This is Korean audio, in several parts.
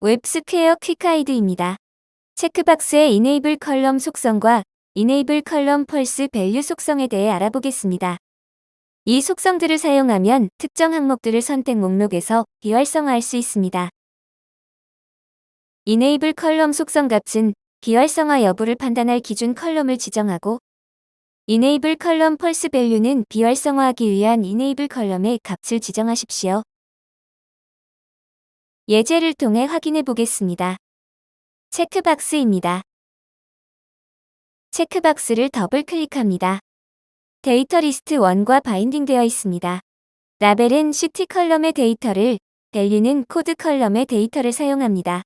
WebSquare quick guide입니다. checkbox의 enable column 속성과 enable column false value 속성에 대해 알아보겠습니다. 이 속성들을 사용하면 특정 항목들을 선택 목록에서 비활성화할 수 있습니다. enable column 속성 값은 비활성화 여부를 판단할 기준 column을 지정하고 enable column false value는 비활성화하기 위한 enable column의 값을 지정하십시오. 예제를 통해 확인해 보겠습니다. checkbox입니다. checkbox를 더블 클릭합니다. 데이터 리스트 1과 binding되어 있습니다. 라벨은 city column의 데이터를, value는 코드 column의 데이터를 사용합니다.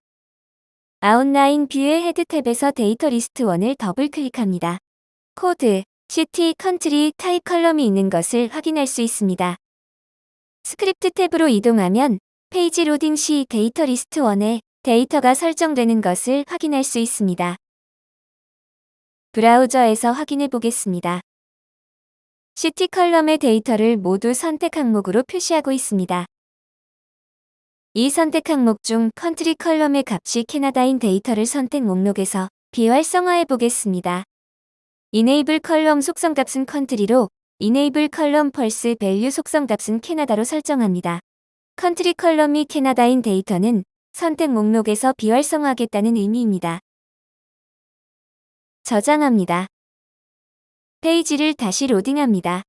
outline view의 head tab에서 데이터 리스트 1을 더블 클릭합니다. 코드, city, country, 타입 column이 있는 것을 확인할 수 있습니다. 스크립트 tab으로 이동하면 페이지 로딩 시 데이터 리스트 1에 데이터가 설정되는 것을 확인할 수 있습니다. 브라우저에서 확인해 보겠습니다. city column의 데이터를 모두 선택 항목으로 표시하고 있습니다. 이 선택 항목 중 country column의 값이 캐나다인 데이터를 선택 목록에서 비활성화해 보겠습니다. enable column 속성 값은 country로 enable column false value 속성 값은 캐나다로 설정합니다. country column이 캐나다인 데이터는 선택 목록에서 비활성화하겠다는 의미입니다. 저장합니다. 페이지를 다시 로딩합니다.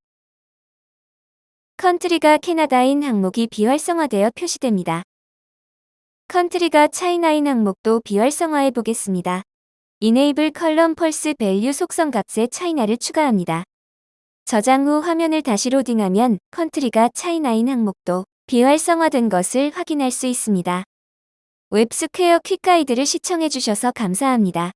country가 캐나다인 항목이 비활성화되어 표시됩니다. country가 차이나인 항목도 비활성화해 보겠습니다. enable column false value 속성 값에 China를 추가합니다. 저장 후 화면을 다시 로딩하면 country가 China인 항목도 비활성화된 것을 확인할 수 있습니다. WebSquare quick guide를 시청해주셔서 감사합니다.